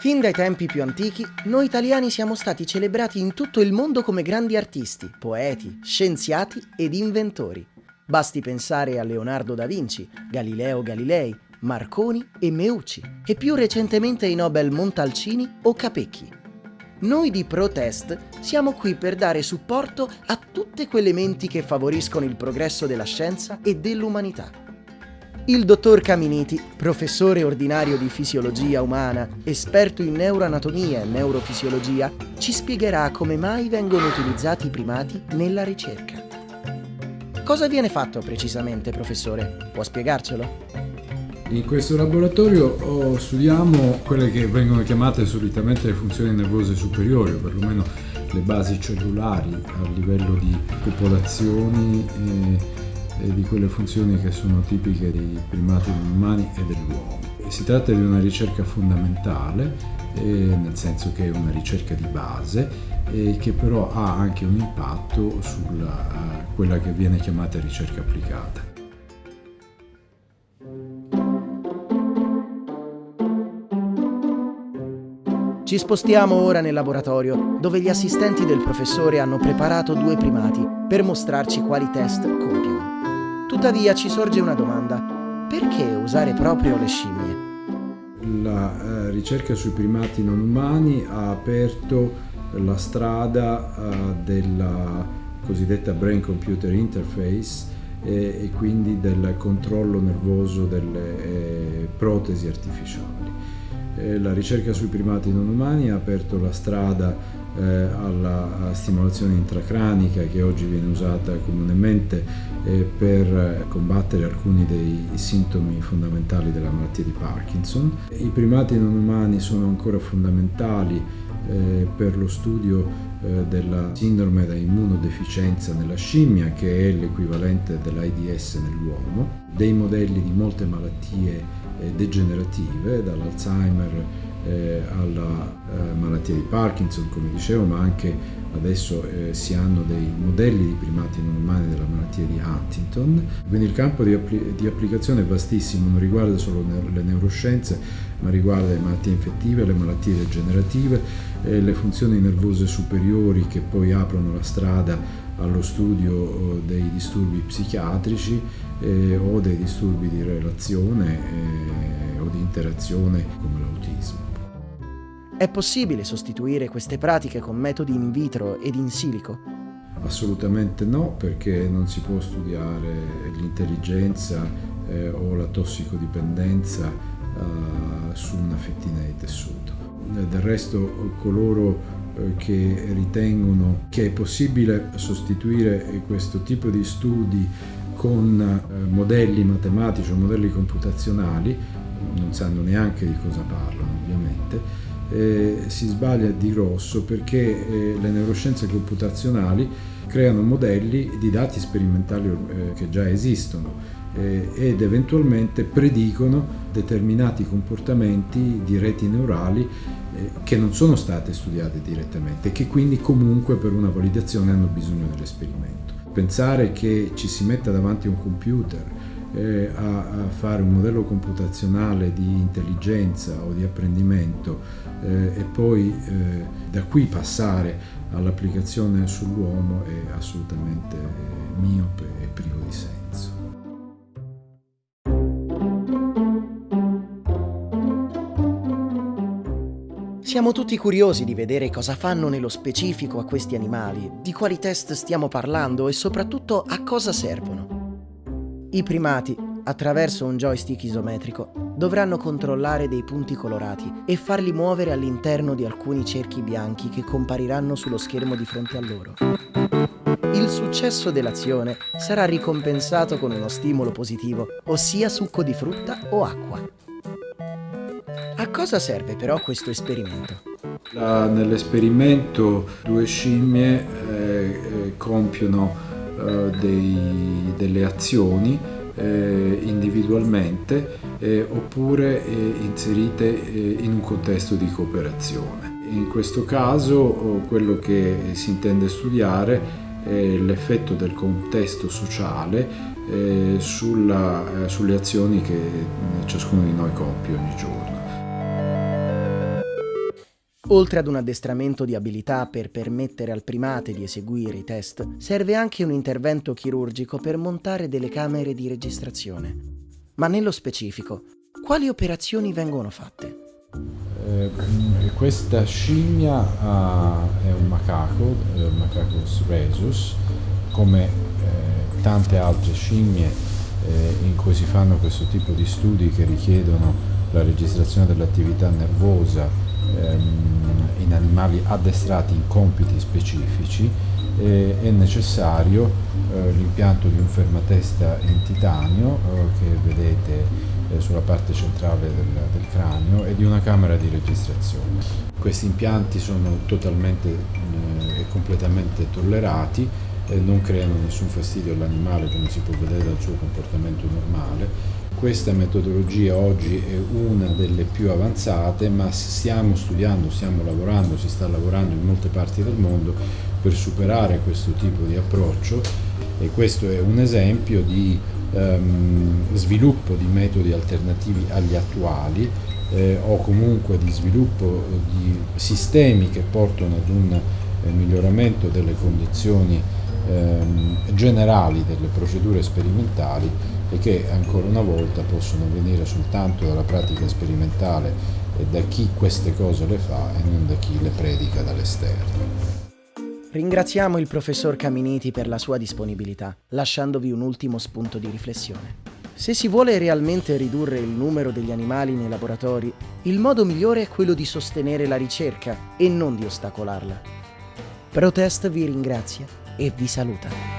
Fin dai tempi più antichi, noi italiani siamo stati celebrati in tutto il mondo come grandi artisti, poeti, scienziati ed inventori. Basti pensare a Leonardo da Vinci, Galileo Galilei, Marconi e Meucci, e più recentemente ai Nobel Montalcini o Capecchi. Noi di Protest siamo qui per dare supporto a tutte quelle menti che favoriscono il progresso della scienza e dell'umanità. Il dottor Caminiti, professore ordinario di fisiologia umana, esperto in neuroanatomia e neurofisiologia, ci spiegherà come mai vengono utilizzati i primati nella ricerca. Cosa viene fatto precisamente, professore? Può spiegarcelo? In questo laboratorio oh, studiamo quelle che vengono chiamate solitamente le funzioni nervose superiori, o perlomeno le basi cellulari a livello di popolazioni. E e di quelle funzioni che sono tipiche dei primati umani e dell'uomo. Si tratta di una ricerca fondamentale, eh, nel senso che è una ricerca di base, che però ha anche un impatto su quella che viene chiamata ricerca applicata. Ci spostiamo ora nel laboratorio, dove gli assistenti del professore hanno preparato due primati per mostrarci quali test compiono. Tuttavia ci sorge una domanda. Perché usare proprio le scimmie? La eh, ricerca sui primati non umani ha aperto la strada eh, della cosiddetta brain computer interface e, e, quindi del controllo nervoso delle eh, protesi artificiali. Eh, la ricerca sui primati non umani ha aperto la strada alla stimolazione intracranica che oggi viene usata comunemente eh, per combattere alcuni dei sintomi fondamentali della malattia di Parkinson. I primati non umani sono ancora fondamentali eh, per lo studio eh, della sindrome da immunodeficienza nella scimmia, che è l'equivalente dell'AIDS nell'uomo, dei modelli di molte malattie eh, degenerative, dall'Alzheimer eh, alla eh, malattia di Parkinson, come dicevo, ma anche adesso eh, si hanno dei modelli di primati non umani della malattia di Huntington. Quindi il campo di, appli di applicazione è vastissimo, non riguarda solo ne le neuroscienze, ma riguarda le malattie infettive, le malattie degenerative, le funzioni nervose superiori che poi aprono la strada allo studio oh, dei disturbi psichiatrici eh, o dei disturbi di relazione eh, o di interazione come l'autismo. È possibile sostituire queste pratiche con metodi in vitro ed in silico? Assolutamente no, perché non si può studiare l'intelligenza eh, o la tossicodipendenza eh, su una fettina di tessuto. Del resto coloro eh, che ritengono che è possibile sostituire questo tipo di studi con eh, modelli matematici o modelli computazionali, non sanno neanche di cosa parlano ovviamente, eh, si sbaglia di grosso perché eh, le neuroscienze computazionali creano modelli di dati sperimentali eh, che già esistono eh, ed eventualmente predicono determinati comportamenti di reti neurali eh, che non sono state studiate direttamente e che quindi comunque per una validazione hanno bisogno dell'esperimento. Pensare che ci si metta davanti a un computer eh, a, a, fare un modello computazionale di intelligenza o di apprendimento eh, e poi eh, da qui passare all'applicazione sull'uomo è assolutamente miope e privo di senso. Siamo tutti curiosi di vedere cosa fanno nello specifico a questi animali, di quali test stiamo parlando e soprattutto a cosa servono. I primati, attraverso un joystick isometrico, dovranno controllare dei punti colorati e farli muovere all'interno di alcuni cerchi bianchi che compariranno sullo schermo di fronte a loro. Il successo dell'azione sarà ricompensato con uno stimolo positivo, ossia succo di frutta o acqua. A cosa serve però questo esperimento? Nell'esperimento due scimmie eh, eh compiono dei, delle azioni eh, individualmente eh, oppure eh, inserite eh, in un contesto di cooperazione. In questo caso oh, quello che si intende studiare è l'effetto del contesto sociale eh, sulla, sulle azioni che ciascuno di noi compie ogni giorno. Oltre ad un addestramento di abilità per permettere al primate di eseguire i test, serve anche un intervento chirurgico per montare delle camere di registrazione. Ma nello specifico, quali operazioni vengono fatte? Eh, questa scimmia uh, è un macaco, eh, Macacus rhesus, come eh, tante altre scimmie eh, in cui si fanno questo tipo di studi che richiedono la registrazione dell'attività nervosa ehm, in animali addestrati in compiti specifici eh, è necessario eh, l'impianto di un fermatesta in titanio eh, che vedete sulla parte centrale del, del, cranio e di una camera di registrazione. Questi impianti sono totalmente e completamente tollerati non creano nessun fastidio all'animale come si può vedere dal suo comportamento normale. Questa metodologia oggi è una delle più avanzate, ma stiamo studiando, stiamo lavorando, si sta lavorando in molte parti del mondo per superare questo tipo di approccio. E questo è un esempio di um, sviluppo di metodi alternativi agli attuali eh, o comunque di sviluppo di sistemi che portano ad un eh, miglioramento delle condizioni ehm, generali delle procedure sperimentali e che ancora una volta possono venire soltanto dalla pratica sperimentale e da chi queste cose le fa e non da chi le predica dall'esterno. Ringraziamo il professor Caminiti per la sua disponibilità, lasciandovi un ultimo spunto di riflessione. Se si vuole realmente ridurre il numero degli animali nei laboratori, il modo migliore è quello di sostenere la ricerca e non di ostacolarla. Protest vi ringrazia e vi saluta.